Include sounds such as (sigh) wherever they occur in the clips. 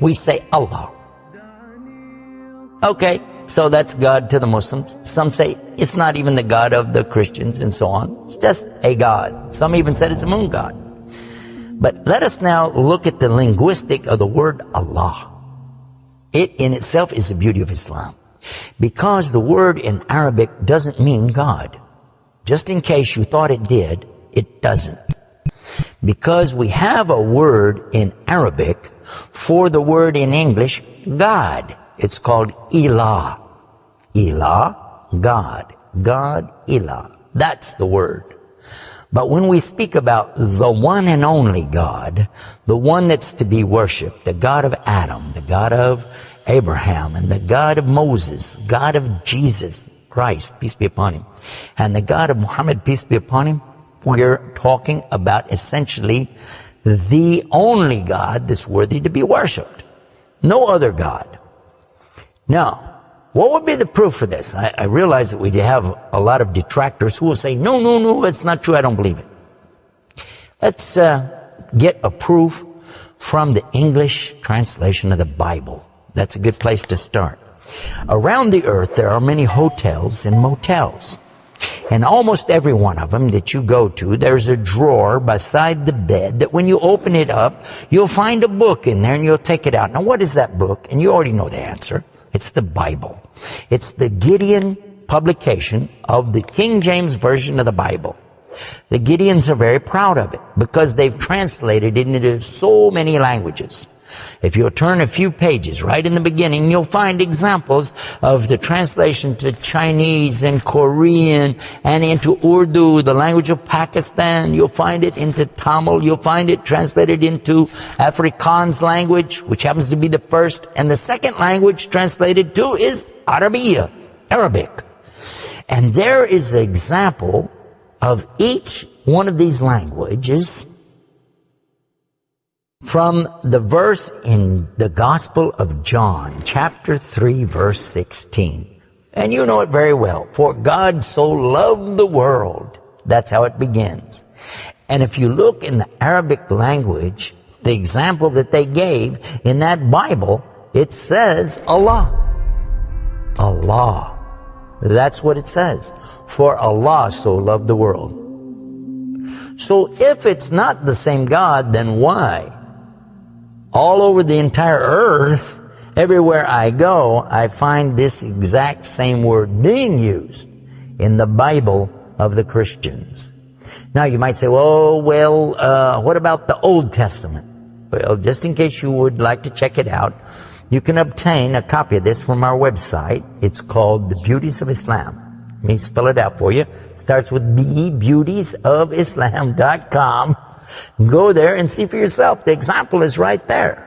We say Allah. Okay, so that's God to the Muslims. Some say it's not even the God of the Christians and so on. It's just a God. Some even said it's a moon God. But let us now look at the linguistic of the word Allah. It in itself is the beauty of Islam. Because the word in Arabic doesn't mean God. Just in case you thought it did, it doesn't. Because we have a word in Arabic for the word in English, God. It's called Ilah. Ilah, God. God, Ilah. That's the word. But when we speak about the one and only God, the one that's to be worshiped, the God of Adam, the God of Abraham, and the God of Moses, God of Jesus Christ, peace be upon him, and the God of Muhammad, peace be upon him, we're talking about essentially the only God that's worthy to be worshiped. No other God. Now, what would be the proof for this? I, I, realize that we have a lot of detractors who will say, no, no, no, it's not true. I don't believe it. Let's uh, get a proof from the English translation of the Bible. That's a good place to start. Around the earth, there are many hotels and motels. And almost every one of them that you go to, there's a drawer beside the bed that when you open it up, you'll find a book in there and you'll take it out. Now what is that book? And you already know the answer. It's the Bible. It's the Gideon publication of the King James Version of the Bible. The Gideons are very proud of it because they've translated it into so many languages. If you'll turn a few pages right in the beginning, you'll find examples of the translation to Chinese and Korean and into Urdu, the language of Pakistan. You'll find it into Tamil. You'll find it translated into Afrikaans language, which happens to be the first. And the second language translated to is Arabiya, Arabic. And there is an example of each one of these languages from the verse in the Gospel of John, chapter 3, verse 16. And you know it very well. For God so loved the world. That's how it begins. And if you look in the Arabic language, the example that they gave in that Bible, it says Allah. Allah. That's what it says. For Allah so loved the world. So if it's not the same God, then why? All over the entire earth, everywhere I go, I find this exact same word being used in the Bible of the Christians. Now you might say, oh, well, uh, what about the Old Testament? Well, just in case you would like to check it out, you can obtain a copy of this from our website. It's called The Beauties of Islam. Let me spell it out for you. Starts with B, beautiesofislam.com. Go there and see for yourself. The example is right there.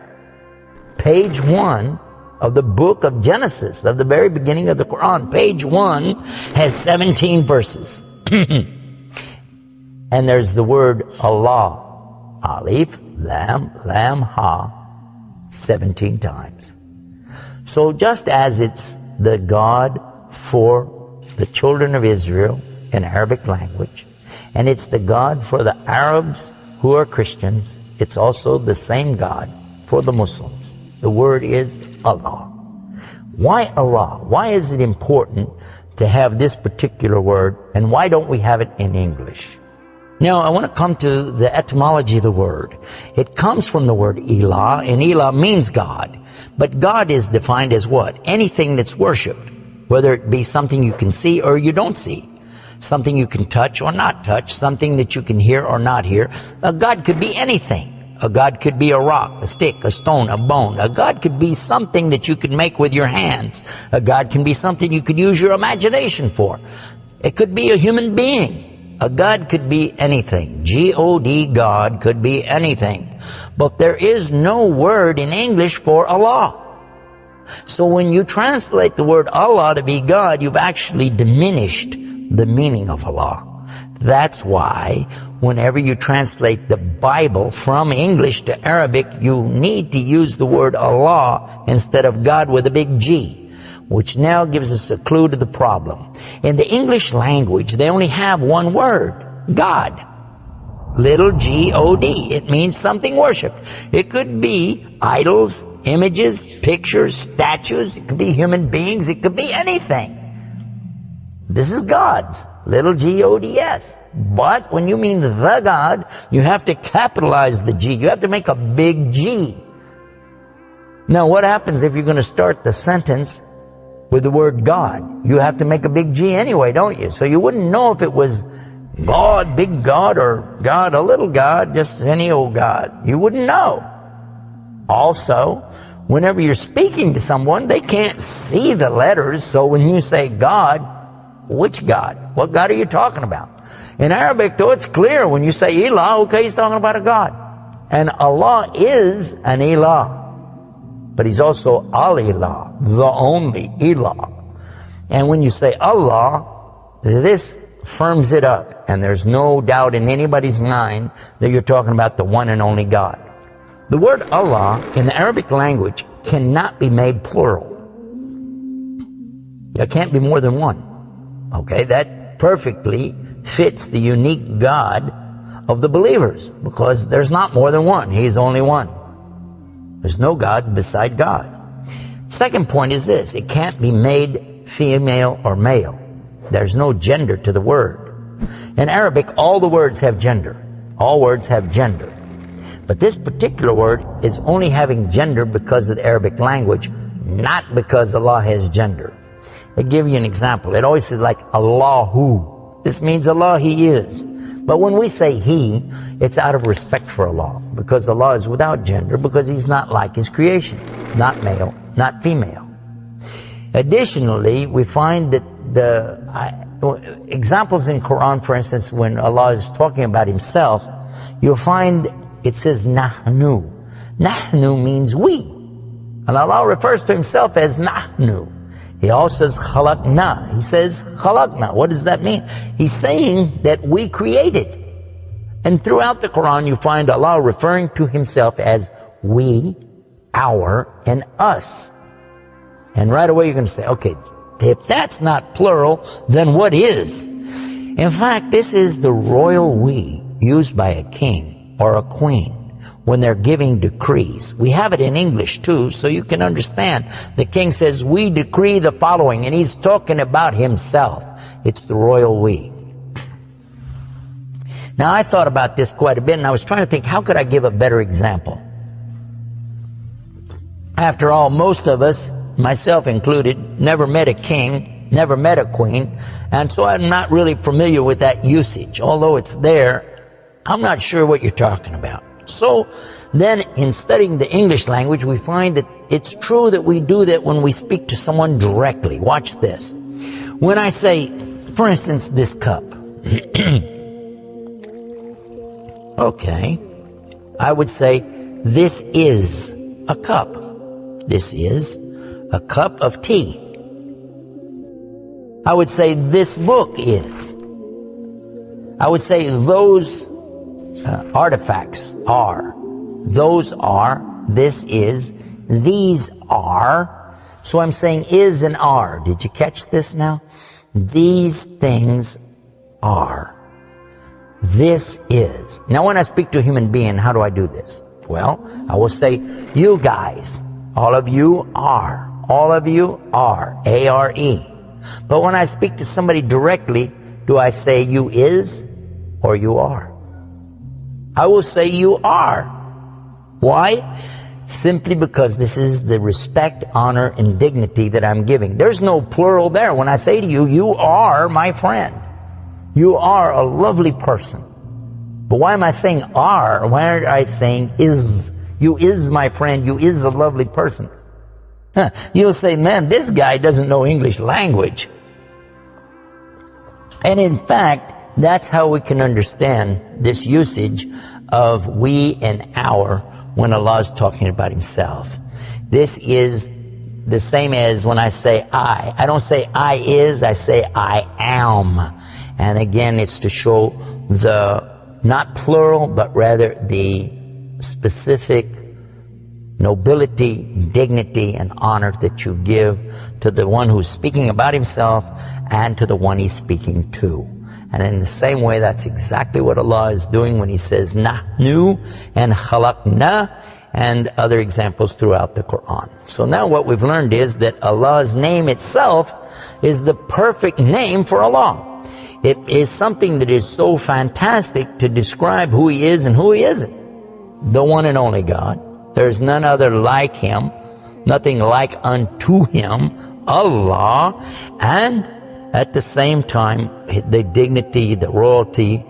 Page one of the book of Genesis, of the very beginning of the Quran. Page one has 17 verses. (clears throat) and there's the word Allah. Alif, Lam, Lam, Ha, 17 times. So just as it's the God for the children of Israel in Arabic language, and it's the God for the Arabs who are Christians, it's also the same God for the Muslims. The word is Allah. Why Allah? Why is it important to have this particular word and why don't we have it in English? Now, I want to come to the etymology of the word. It comes from the word Elah and Elah means God. But God is defined as what? Anything that's worshipped, whether it be something you can see or you don't see something you can touch or not touch, something that you can hear or not hear. A God could be anything. A God could be a rock, a stick, a stone, a bone. A God could be something that you could make with your hands. A God can be something you could use your imagination for. It could be a human being. A God could be anything. G-O-D, God, could be anything. But there is no word in English for Allah. So when you translate the word Allah to be God, you've actually diminished the meaning of Allah. That's why whenever you translate the Bible from English to Arabic, you need to use the word Allah instead of God with a big G, which now gives us a clue to the problem. In the English language, they only have one word, God. Little G-O-D. It means something worshiped. It could be idols, images, pictures, statues. It could be human beings. It could be anything. This is God's. Little G-O-D-S. But when you mean the God, you have to capitalize the G. You have to make a big G. Now what happens if you're going to start the sentence with the word God? You have to make a big G anyway, don't you? So you wouldn't know if it was God, big God, or God, a little God, just any old God. You wouldn't know. Also, whenever you're speaking to someone, they can't see the letters. So when you say God, which God? What God are you talking about? In Arabic, though, it's clear when you say Elah, okay, he's talking about a God. And Allah is an Elah. But he's also Al-Ilah, the only Elah. And when you say Allah, this firms it up. And there's no doubt in anybody's mind that you're talking about the one and only God. The word Allah in the Arabic language cannot be made plural. There can't be more than one. Okay, that perfectly fits the unique God of the believers because there's not more than one. He's only one. There's no God beside God. Second point is this. It can't be made female or male. There's no gender to the word. In Arabic, all the words have gender. All words have gender. But this particular word is only having gender because of the Arabic language, not because Allah has gender. I give you an example. It always says like Allahu. This means Allah, He is. But when we say he, it's out of respect for Allah, because Allah is without gender, because He's not like His creation, not male, not female. Additionally, we find that the I, examples in Quran, for instance, when Allah is talking about Himself, you'll find it says nahnu. Nahnu means we. And Allah refers to Himself as nahnu. He also says khalaqna. He says khalaqna. What does that mean? He's saying that we created. And throughout the Quran you find Allah referring to Himself as we, our, and us. And right away you're going to say, okay, if that's not plural, then what is? In fact, this is the royal we used by a king or a queen when they're giving decrees. We have it in English too, so you can understand. The king says, we decree the following, and he's talking about himself. It's the royal we. Now I thought about this quite a bit, and I was trying to think, how could I give a better example? After all, most of us, myself included, never met a king, never met a queen, and so I'm not really familiar with that usage. Although it's there, I'm not sure what you're talking about. So then in studying the English language, we find that it's true that we do that when we speak to someone directly. Watch this. When I say, for instance, this cup. (clears throat) okay. I would say, this is a cup. This is a cup of tea. I would say, this book is. I would say, those uh, artifacts are. Those are, this is, these are. So I'm saying is and are. Did you catch this now? These things are. This is. Now when I speak to a human being, how do I do this? Well, I will say, you guys, all of you are. All of you are. A-R-E. But when I speak to somebody directly, do I say you is or you are? I will say you are. Why? Simply because this is the respect, honor, and dignity that I'm giving. There's no plural there. When I say to you, you are my friend. You are a lovely person. But why am I saying are? Why aren't I saying is? You is my friend. You is a lovely person. Huh. You'll say, man, this guy doesn't know English language. And in fact, that's how we can understand this usage of we and our when Allah is talking about Himself. This is the same as when I say I. I don't say I is, I say I am. And again, it's to show the, not plural, but rather the specific nobility, dignity, and honor that you give to the one who's speaking about himself and to the one he's speaking to. And in the same way, that's exactly what Allah is doing when He says nahnu and khalaqna and other examples throughout the Quran. So now what we've learned is that Allah's name itself is the perfect name for Allah. It is something that is so fantastic to describe who He is and who He isn't. The one and only God. There is none other like Him, nothing like unto Him, Allah, and at the same time, the dignity, the royalty,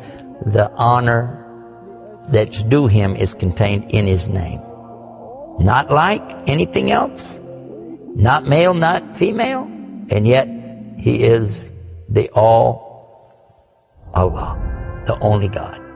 the honor that's due him is contained in his name. Not like anything else, not male, not female, and yet he is the all Allah, the only God.